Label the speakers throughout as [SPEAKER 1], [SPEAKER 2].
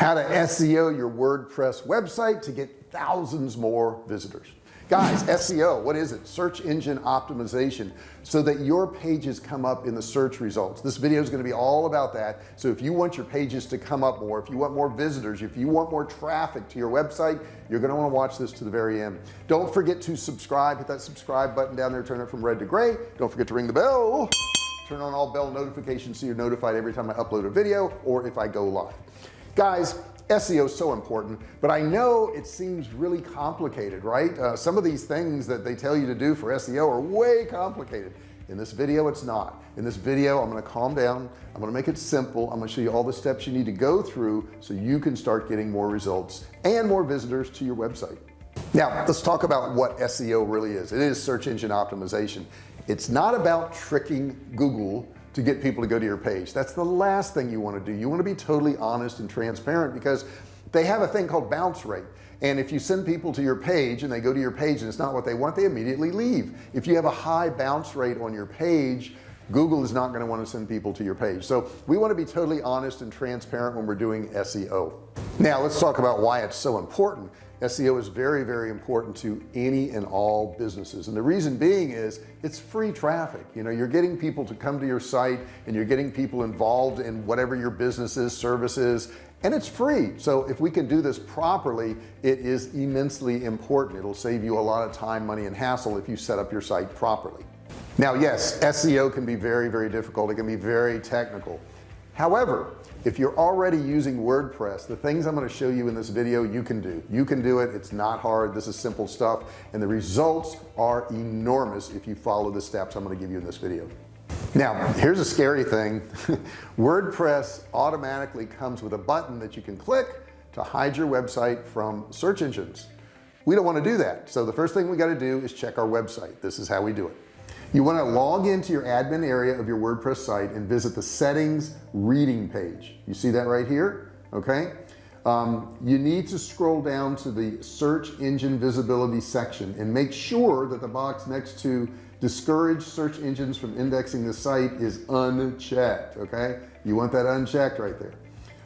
[SPEAKER 1] how to SEO your WordPress website to get thousands more visitors. Guys SEO what is it? Search engine optimization so that your pages come up in the search results. This video is going to be all about that. So if you want your pages to come up more if you want more visitors if you want more traffic to your website you're going to want to watch this to the very end. Don't forget to subscribe hit that subscribe button down there turn it from red to gray. Don't forget to ring the bell. Turn on all bell notifications so you're notified every time I upload a video or if I go live guys SEO is so important but I know it seems really complicated right? Uh, some of these things that they tell you to do for SEO are way complicated. In this video it's not. In this video I'm to calm down. I'm to make it simple. I'm to show you all the steps you need to go through so you can start getting more results and more visitors to your website. Now let's talk about what SEO really is. It is search engine optimization. It's not about tricking Google to get people to go to your page. That's the last thing you want to do. You want to be totally honest and transparent because they have a thing called bounce rate. And if you send people to your page and they go to your page and it's not what they want they immediately leave. If you have a high bounce rate on your page Google is not going to want to send people to your page. So we want to be totally honest and transparent when we're doing SEO now let's talk about why it's so important SEO is very very important to any and all businesses. And the reason being is it's free traffic. You know you're getting people to come to your site and you're getting people involved in whatever your business is services and it's free. So if we can do this properly it is immensely important. It'll save you a lot of time money and hassle if you set up your site properly. Now yes SEO can be very very difficult. It can be very technical however if you're already using WordPress the things I'm going to show you in this video you can do. You can do it. It's not hard. This is simple stuff and the results are enormous if you follow the steps I'm going to give you in this video. Now here's a scary thing. WordPress automatically comes with a button that you can click to hide your website from search engines. We don't want to do that so the first thing we got to do is check our website. This is how we do it you want to log into your admin area of your WordPress site and visit the settings reading page. You see that right here? Okay. Um, you need to scroll down to the search engine visibility section and make sure that the box next to discourage search engines from indexing the site is unchecked okay? You want that unchecked right there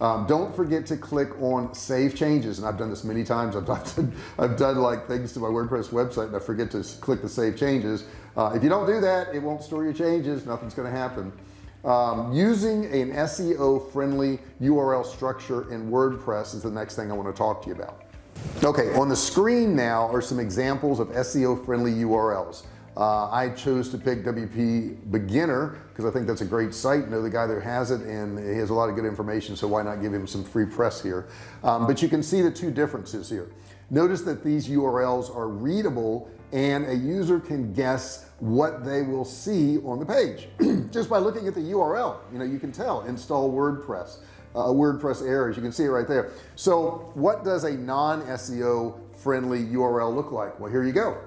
[SPEAKER 1] um, don't forget to click on save changes and I've done this many times. I've done, I've done like things to my WordPress website and I forget to click the save changes. Uh, if you don't do that it won't store your changes. Nothing's going to happen. Um, using an SEO friendly URL structure in WordPress is the next thing I want to talk to you about. Okay on the screen now are some examples of SEO friendly URLs uh, I chose to pick WP beginner because I think that's a great site know the guy that has it and he has a lot of good information so why not give him some free press here? Um, but you can see the two differences here. Notice that these URLs are readable and a user can guess what they will see on the page. Just by looking at the URL you know you can tell install WordPress. Uh, WordPress errors you can see it right there. So what does a non SEO friendly URL look like? Well here you go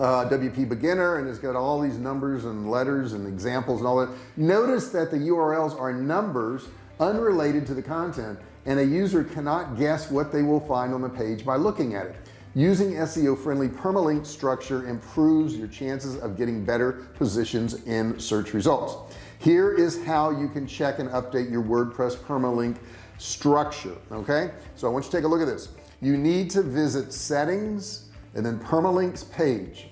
[SPEAKER 1] uh, WP beginner and it's got all these numbers and letters and examples and all that. Notice that the URLs are numbers unrelated to the content and a user cannot guess what they will find on the page by looking at it. Using SEO friendly permalink structure improves your chances of getting better positions in search results. Here is how you can check and update your WordPress permalink structure okay? So I want you to take a look at this. You need to visit settings and then permalinks page.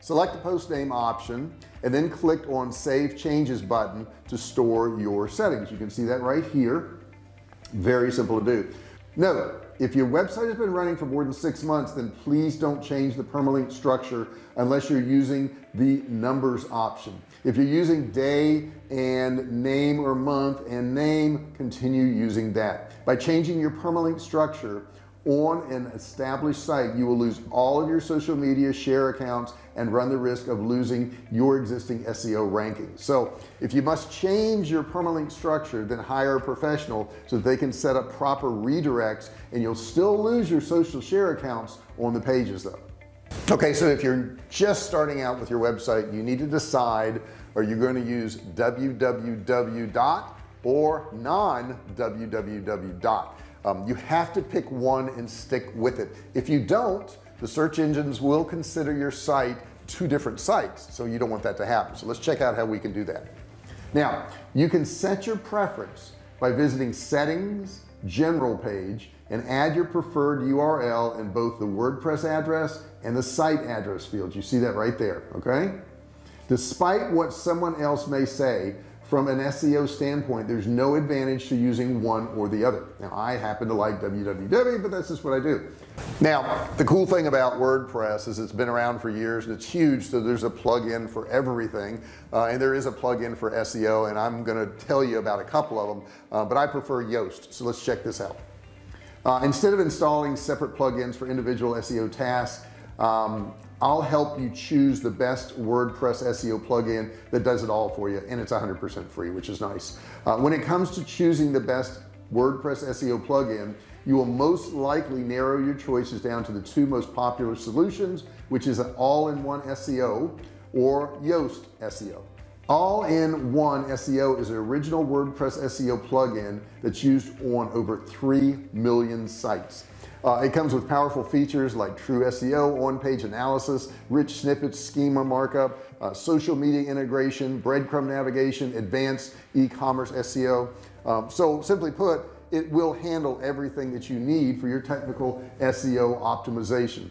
[SPEAKER 1] Select the post name option and then click on save changes button to store your settings. You can see that right here. Very simple to do. Note if your website has been running for more than six months then please don't change the permalink structure unless you're using the numbers option. If you're using day and name or month and name continue using that. By changing your permalink structure on an established site you will lose all of your social media share accounts and run the risk of losing your existing SEO rankings so if you must change your permalink structure then hire a professional so that they can set up proper redirects and you'll still lose your social share accounts on the pages though. Okay so if you're just starting out with your website you need to decide are you going to use www dot or non www dot um, you have to pick one and stick with it. If you don't the search engines will consider your site two different sites so you don't want that to happen. So let's check out how we can do that. Now you can set your preference by visiting settings general page and add your preferred URL in both the WordPress address and the site address fields you see that right there okay? Despite what someone else may say from an SEO standpoint there's no advantage to using one or the other. Now I happen to like www but that's just what I do. Now the cool thing about WordPress is it's been around for years and it's huge so there's a plug-in for everything. Uh, and there is a plug-in for SEO and I'm going to tell you about a couple of them uh, but I prefer Yoast so let's check this out. Uh, instead of installing separate plugins for individual SEO tasks um, I'll help you choose the best WordPress SEO plugin that does it all for you and it's 100% free which is nice. Uh, when it comes to choosing the best WordPress SEO plugin you will most likely narrow your choices down to the two most popular solutions which is an all-in-one SEO or Yoast SEO all-in-one SEO is an original WordPress SEO plugin that's used on over 3 million sites. Uh, it comes with powerful features like TruSEO on-page analysis rich snippets schema markup uh, social media integration breadcrumb navigation advanced e-commerce SEO um, so simply put it will handle everything that you need for your technical SEO optimization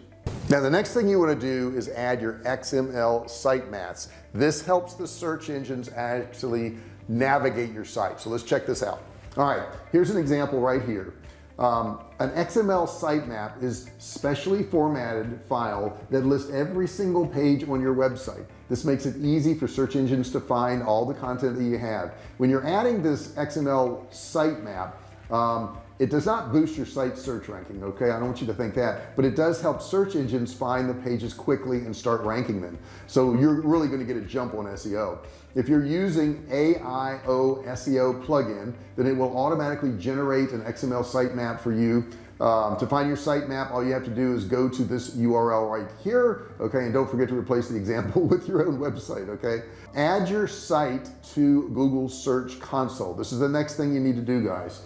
[SPEAKER 1] now the next thing you want to do is add your XML sitemaps this helps the search engines actually navigate your site. So let's check this out. All right here's an example right here. Um, an XML sitemap is specially formatted file that lists every single page on your website. This makes it easy for search engines to find all the content that you have. When you're adding this XML sitemap um, it does not boost your site search ranking okay? I don't want you to think that. But it does help search engines find the pages quickly and start ranking them. So you're really going to get a jump on SEO if you're using AIO SEO plugin then it will automatically generate an XML sitemap for you. Um, to find your sitemap all you have to do is go to this URL right here okay? And don't forget to replace the example with your own website okay? Add your site to Google Search Console. This is the next thing you need to do guys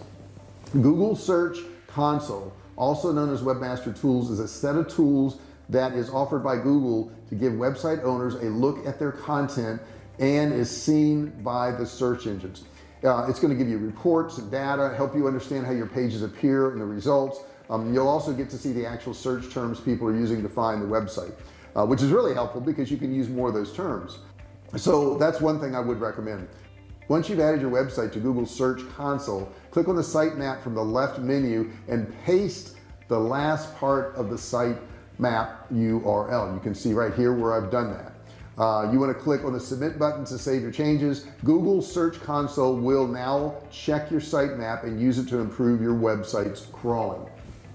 [SPEAKER 1] Google Search Console also known as Webmaster Tools is a set of tools that is offered by Google to give website owners a look at their content and is seen by the search engines. Uh, it's going to give you reports and data help you understand how your pages appear in the results. Um, you'll also get to see the actual search terms people are using to find the website uh, which is really helpful because you can use more of those terms. So that's one thing I would recommend once you've added your website to Google Search Console click on the sitemap from the left menu and paste the last part of the site map URL you can see right here where I've done that. Uh, you want to click on the submit button to save your changes. Google Search Console will now check your sitemap and use it to improve your website's crawling.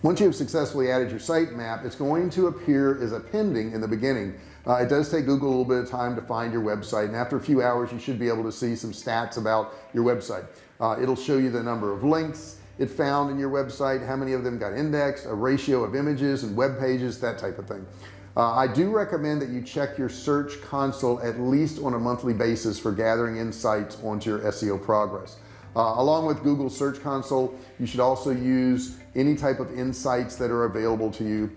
[SPEAKER 1] Once you have successfully added your sitemap it's going to appear as a pending in the beginning uh, it does take Google a little bit of time to find your website and after a few hours you should be able to see some stats about your website. Uh, it'll show you the number of links it found in your website how many of them got indexed a ratio of images and web pages that type of thing. Uh, I do recommend that you check your search console at least on a monthly basis for gathering insights onto your SEO progress. Uh, along with Google Search Console you should also use any type of insights that are available to you.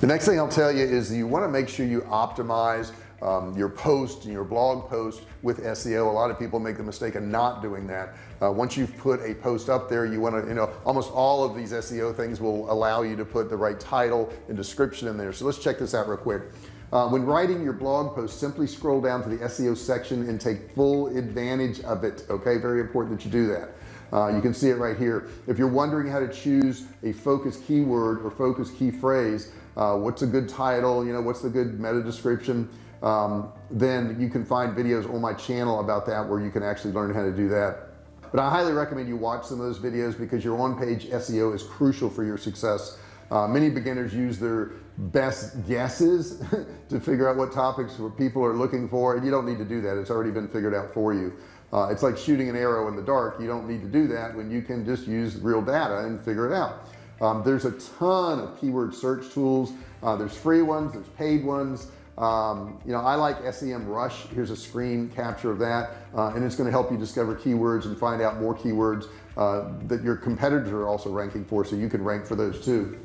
[SPEAKER 1] The next thing I'll tell you is you want to make sure you optimize um, your post and your blog post with SEO a lot of people make the mistake of not doing that. Uh, once you've put a post up there you want to you know almost all of these SEO things will allow you to put the right title and description in there. So let's check this out real quick. Uh, when writing your blog post simply scroll down to the SEO section and take full advantage of it okay? Very important that you do that uh, you can see it right here. If you're wondering how to choose a focus keyword or focus key phrase uh, what's a good title you know what's the good meta description um, then you can find videos on my channel about that where you can actually learn how to do that. But I highly recommend you watch some of those videos because your on-page SEO is crucial for your success. Uh, many beginners use their best guesses to figure out what topics people are looking for and you don't need to do that. It's already been figured out for you uh, it's like shooting an arrow in the dark. You don't need to do that when you can just use real data and figure it out. Um, there's a ton of keyword search tools. Uh, there's free ones there's paid ones. Um, you know I like SEMrush here's a screen capture of that uh, and it's going to help you discover keywords and find out more keywords uh, that your competitors are also ranking for so you can rank for those too.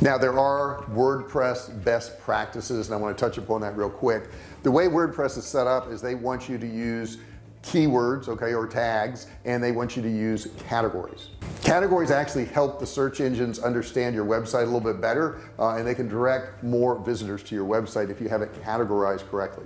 [SPEAKER 1] Now there are WordPress best practices and I want to touch upon that real quick. The way WordPress is set up is they want you to use keywords okay or tags and they want you to use categories. Categories actually help the search engines understand your website a little bit better uh, and they can direct more visitors to your website if you have it categorized correctly.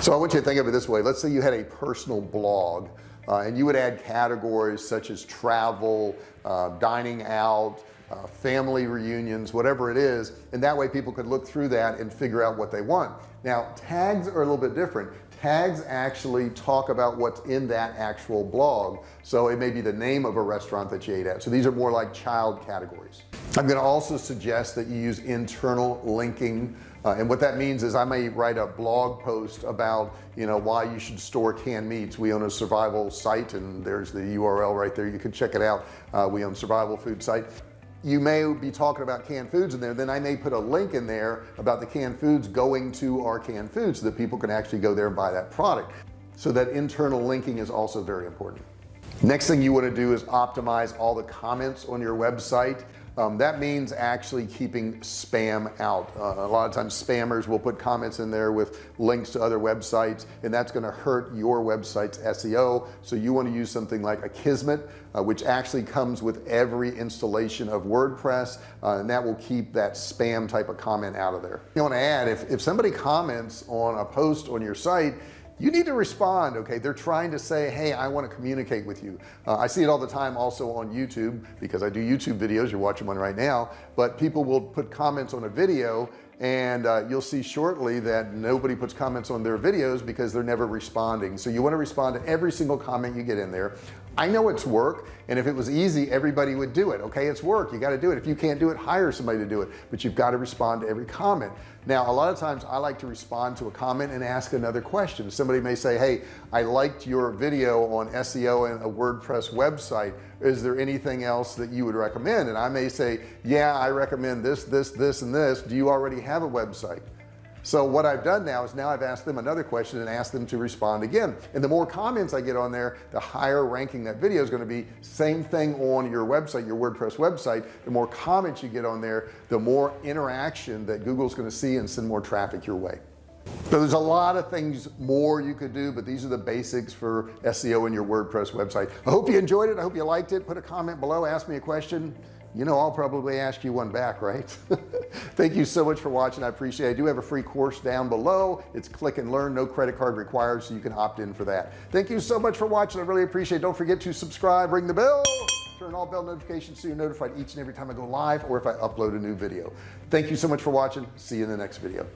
[SPEAKER 1] So I want you to think of it this way. Let's say you had a personal blog uh, and you would add categories such as travel uh, dining out uh, family reunions whatever it is and that way people could look through that and figure out what they want. Now tags are a little bit different tags actually talk about what's in that actual blog. So it may be the name of a restaurant that you ate at. So these are more like child categories. I'm going to also suggest that you use internal linking uh, and what that means is I may write a blog post about you know why you should store canned meats. We own a survival site and there's the URL right there. You can check it out. Uh, we own survival food site you may be talking about canned foods in there then I may put a link in there about the canned foods going to our canned foods so that people can actually go there and buy that product. So that internal linking is also very important. Next thing you want to do is optimize all the comments on your website um, that means actually keeping spam out. Uh, a lot of times spammers will put comments in there with links to other websites and that's going to hurt your website's SEO so you want to use something like Akismet uh, which actually comes with every installation of WordPress uh, and that will keep that spam type of comment out of there. You want to add if, if somebody comments on a post on your site you need to respond okay? They're trying to say hey I want to communicate with you. Uh, I see it all the time also on YouTube because I do YouTube videos you're watching one right now but people will put comments on a video and uh, you'll see shortly that nobody puts comments on their videos because they're never responding. So you want to respond to every single comment you get in there I know it's work and if it was easy everybody would do it okay? It's work you got to do it. If you can't do it hire somebody to do it but you've got to respond to every comment. Now a lot of times I like to respond to a comment and ask another question. Somebody may say hey I liked your video on SEO and a WordPress website. Is there anything else that you would recommend? And I may say yeah I recommend this this this and this. Do you already have a website so what I've done now is now I've asked them another question and asked them to respond again. And the more comments I get on there the higher ranking that video is going to be. Same thing on your website your WordPress website. The more comments you get on there the more interaction that Google's going to see and send more traffic your way. So there's a lot of things more you could do but these are the basics for SEO in your WordPress website. I hope you enjoyed it. I hope you liked it. Put a comment below ask me a question you know I'll probably ask you one back right? Thank you so much for watching. I appreciate it. I do have a free course down below. It's click and learn no credit card required so you can opt in for that. Thank you so much for watching. I really appreciate it. Don't forget to subscribe ring the bell turn all bell notifications so you're notified each and every time I go live or if I upload a new video. Thank you so much for watching. See you in the next video